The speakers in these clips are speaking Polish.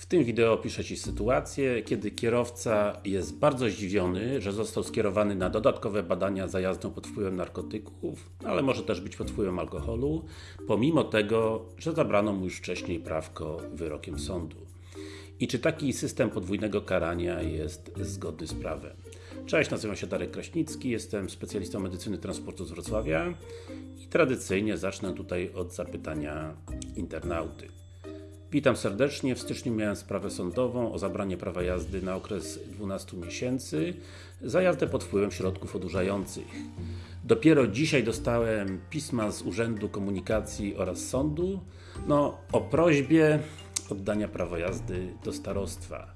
W tym wideo opiszę Ci sytuację, kiedy kierowca jest bardzo zdziwiony, że został skierowany na dodatkowe badania za jazdą pod wpływem narkotyków, ale może też być pod wpływem alkoholu, pomimo tego, że zabrano mu już wcześniej prawko wyrokiem sądu. I czy taki system podwójnego karania jest zgodny z prawem? Cześć, nazywam się Darek Kraśnicki, jestem specjalistą medycyny transportu z Wrocławia i tradycyjnie zacznę tutaj od zapytania internauty. Witam serdecznie. W styczniu miałem sprawę sądową o zabranie prawa jazdy na okres 12 miesięcy za jazdę pod wpływem środków odurzających. Dopiero dzisiaj dostałem pisma z Urzędu Komunikacji oraz sądu no, o prośbie oddania prawa jazdy do starostwa.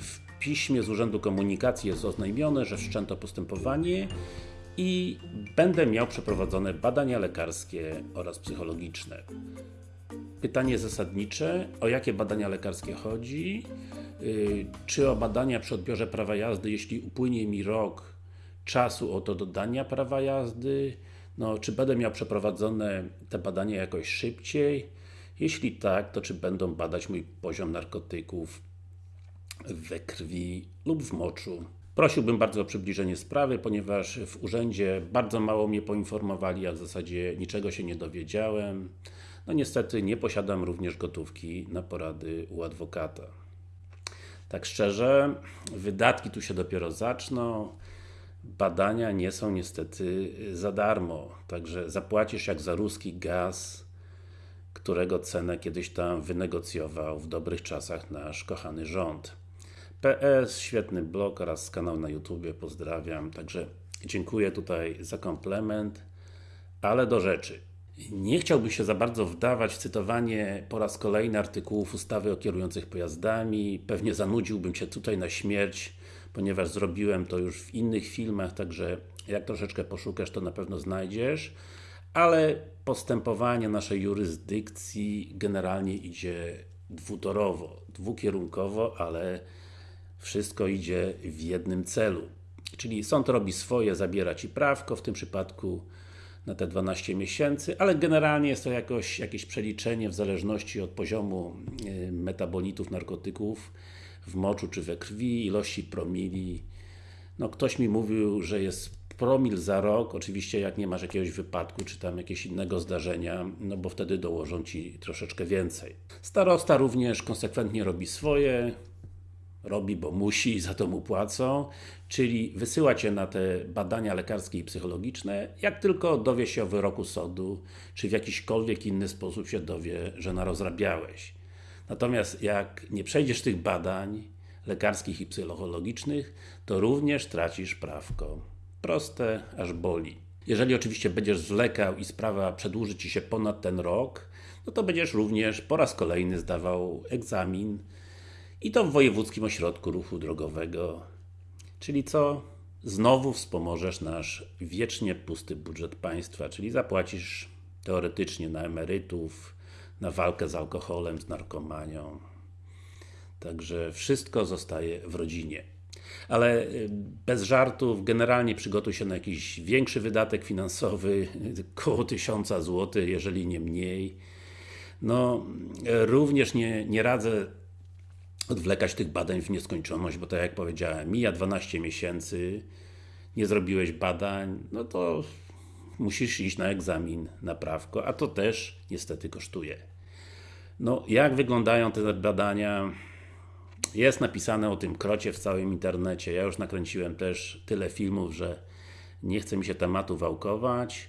W piśmie z Urzędu Komunikacji jest oznajmione, że wszczęto postępowanie i będę miał przeprowadzone badania lekarskie oraz psychologiczne. Pytanie zasadnicze, o jakie badania lekarskie chodzi? Yy, czy o badania przy odbiorze prawa jazdy, jeśli upłynie mi rok czasu od dodania prawa jazdy? No, czy będę miał przeprowadzone te badania jakoś szybciej? Jeśli tak, to czy będą badać mój poziom narkotyków we krwi lub w moczu? Prosiłbym bardzo o przybliżenie sprawy, ponieważ w urzędzie bardzo mało mnie poinformowali, a w zasadzie niczego się nie dowiedziałem. No niestety nie posiadam również gotówki na porady u adwokata. Tak szczerze, wydatki tu się dopiero zaczną. Badania nie są niestety za darmo. Także zapłacisz jak za ruski gaz, którego cenę kiedyś tam wynegocjował w dobrych czasach nasz kochany rząd. PS, świetny blog oraz kanał na YouTube, pozdrawiam. Także dziękuję tutaj za komplement, ale do rzeczy. Nie chciałbym się za bardzo wdawać w cytowanie po raz kolejny artykułów ustawy o kierujących pojazdami. Pewnie zanudziłbym się tutaj na śmierć, ponieważ zrobiłem to już w innych filmach, także jak troszeczkę poszukasz, to na pewno znajdziesz. Ale postępowanie naszej jurysdykcji generalnie idzie dwutorowo, dwukierunkowo, ale wszystko idzie w jednym celu. Czyli sąd robi swoje, zabiera Ci prawko, w tym przypadku na te 12 miesięcy, ale generalnie jest to jakoś, jakieś przeliczenie w zależności od poziomu y, metabolitów narkotyków w moczu czy we krwi, ilości promili. No ktoś mi mówił, że jest promil za rok, oczywiście jak nie masz jakiegoś wypadku, czy tam jakiegoś innego zdarzenia, no bo wtedy dołożą Ci troszeczkę więcej. Starosta również konsekwentnie robi swoje, robi, bo musi i za to mu płacą, czyli wysyła Cię na te badania lekarskie i psychologiczne, jak tylko dowie się o wyroku sądu, czy w jakiśkolwiek inny sposób się dowie, że narozrabiałeś. Natomiast jak nie przejdziesz tych badań lekarskich i psychologicznych, to również tracisz prawko. Proste, aż boli. Jeżeli oczywiście będziesz zwlekał i sprawa przedłuży Ci się ponad ten rok, no to będziesz również po raz kolejny zdawał egzamin i to w Wojewódzkim Ośrodku Ruchu Drogowego. Czyli co? Znowu wspomożesz nasz wiecznie pusty budżet państwa, czyli zapłacisz teoretycznie na emerytów, na walkę z alkoholem, z narkomanią. Także wszystko zostaje w rodzinie. Ale y, bez żartów, generalnie przygotuj się na jakiś większy wydatek finansowy, około 1000 zł, jeżeli nie mniej. No, również nie, nie radzę odwlekać tych badań w nieskończoność, bo tak jak powiedziałem, mija 12 miesięcy, nie zrobiłeś badań, no to musisz iść na egzamin na prawko, a to też niestety kosztuje. No, jak wyglądają te badania? Jest napisane o tym krocie w całym internecie. Ja już nakręciłem też tyle filmów, że nie chce mi się tematu wałkować.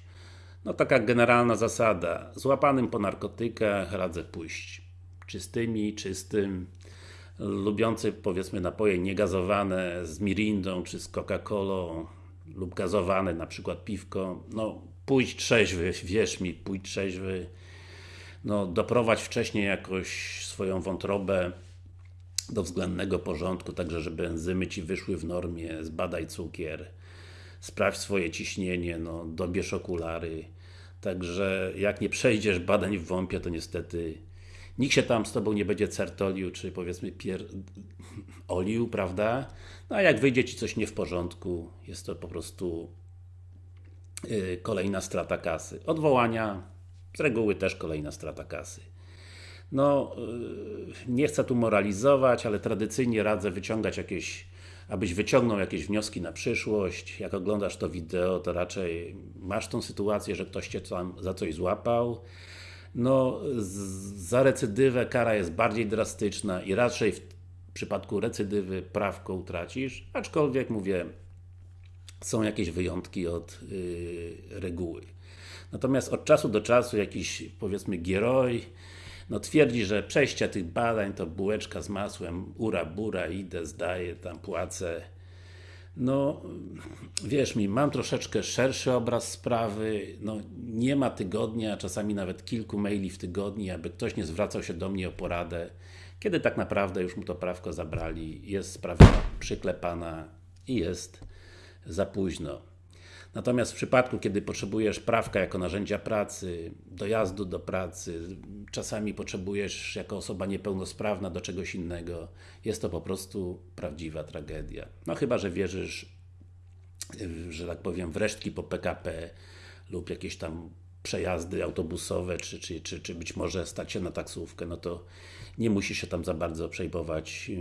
No taka generalna zasada. Złapanym po narkotykach radzę pójść czystymi, czystym, lubiący powiedzmy napoje niegazowane z mirindą czy z Coca-Colą lub gazowane, na przykład piwko, no pójdź trzeźwy, wierz mi, pójdź trzeźwy no doprowadź wcześniej jakoś swoją wątrobę do względnego porządku, także żeby enzymy Ci wyszły w normie, zbadaj cukier, sprawdź swoje ciśnienie, no dobierz okulary, także jak nie przejdziesz badań w WOMP-ie, to niestety nikt się tam z Tobą nie będzie certolił, czy powiedzmy pier... olił, prawda? No a jak wyjdzie Ci coś nie w porządku, jest to po prostu yy, kolejna strata kasy. Odwołania, z reguły też kolejna strata kasy. No, yy, nie chcę tu moralizować, ale tradycyjnie radzę wyciągać jakieś, abyś wyciągnął jakieś wnioski na przyszłość. Jak oglądasz to wideo, to raczej masz tą sytuację, że ktoś Cię tam za coś złapał. No, za recydywę kara jest bardziej drastyczna i raczej w przypadku recydywy prawko utracisz, aczkolwiek mówię, są jakieś wyjątki od yy, reguły. Natomiast od czasu do czasu jakiś powiedzmy gieroj no twierdzi, że przejście tych badań to bułeczka z masłem, ura bura, idę, zdaję, tam płacę. No, wierz mi, mam troszeczkę szerszy obraz sprawy, no nie ma tygodnia, czasami nawet kilku maili w tygodniu, aby ktoś nie zwracał się do mnie o poradę, kiedy tak naprawdę już mu to prawko zabrali, jest sprawa przyklepana i jest za późno. Natomiast w przypadku, kiedy potrzebujesz prawka jako narzędzia pracy, dojazdu do pracy, czasami potrzebujesz jako osoba niepełnosprawna do czegoś innego, jest to po prostu prawdziwa tragedia. No chyba, że wierzysz, że tak powiem, w resztki po PKP lub jakieś tam przejazdy autobusowe, czy, czy, czy, czy być może stać się na taksówkę, no to nie musisz się tam za bardzo przejmować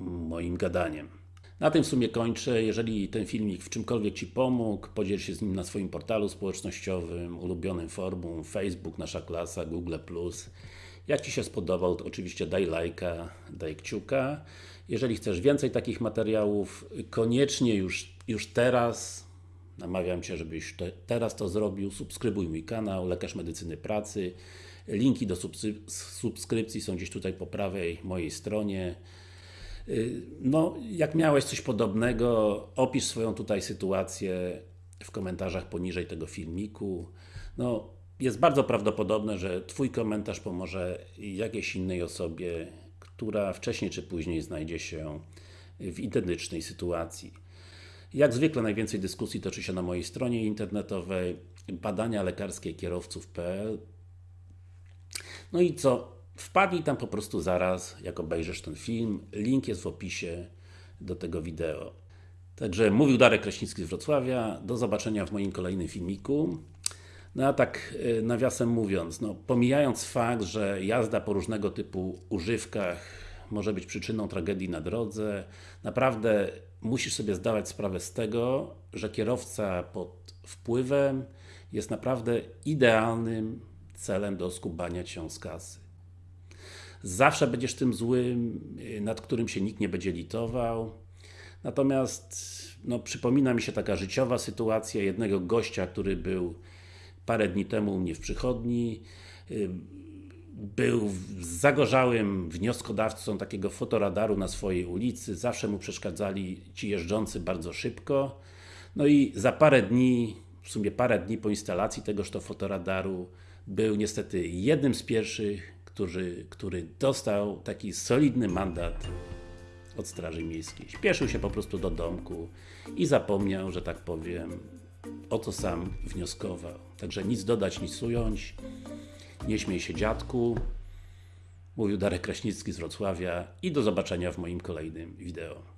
moim gadaniem. Na tym w sumie kończę. Jeżeli ten filmik w czymkolwiek Ci pomógł, podziel się z nim na swoim portalu społecznościowym, ulubionym forum, Facebook, Nasza Klasa, Google+. Jak Ci się spodobał, to oczywiście daj lajka, daj kciuka. Jeżeli chcesz więcej takich materiałów, koniecznie już, już teraz namawiam Cię, żebyś te, teraz to zrobił. Subskrybuj mój kanał, Lekarz Medycyny Pracy. Linki do subskrypcji są gdzieś tutaj po prawej mojej stronie. Y, No, jak miałeś coś podobnego, opisz swoją tutaj sytuację w komentarzach poniżej tego filmiku. No, jest bardzo prawdopodobne, że Twój komentarz pomoże jakiejś innej osobie, która wcześniej czy później znajdzie się w identycznej sytuacji. Jak zwykle najwięcej dyskusji toczy się na mojej stronie internetowej badania lekarskie kierowców.pl no i co? Wpadnij tam po prostu zaraz, jak obejrzysz ten film. Link jest w opisie do tego wideo. Także mówił Darek Kraśnicki z Wrocławia. Do zobaczenia w moim kolejnym filmiku. No a tak y, nawiasem mówiąc, no, pomijając fakt, że jazda po różnego typu używkach może być przyczyną tragedii na drodze, naprawdę musisz sobie zdawać sprawę z tego, że kierowca pod wpływem jest naprawdę idealnym celem do skubania Cię z kasy. Zawsze będziesz tym złym, y, nad którym się nikt nie będzie litował. Natomiast no, przypomina mi się taka życiowa sytuacja jednego gościa, który był parę dni temu u mnie w przychodni. Y, Był zagorzałym wnioskodawcą takiego fotoradaru na swojej ulicy. Zawsze mu przeszkadzali ci jeżdżący bardzo szybko. No i za parę dni, w sumie parę dni po instalacji tegoż to fotoradaru, był niestety jednym z pierwszych, który, który dostał taki solidny mandat od Straży Miejskiej. Śpieszył się po prostu do domku i zapomniał, że tak powiem, o co sam wnioskował. Także nic dodać, nic ująć. Nie śmiej się dziadku. Mówił Darek Kraśnicki z Wrocławia i do zobaczenia w moim kolejnym wideo.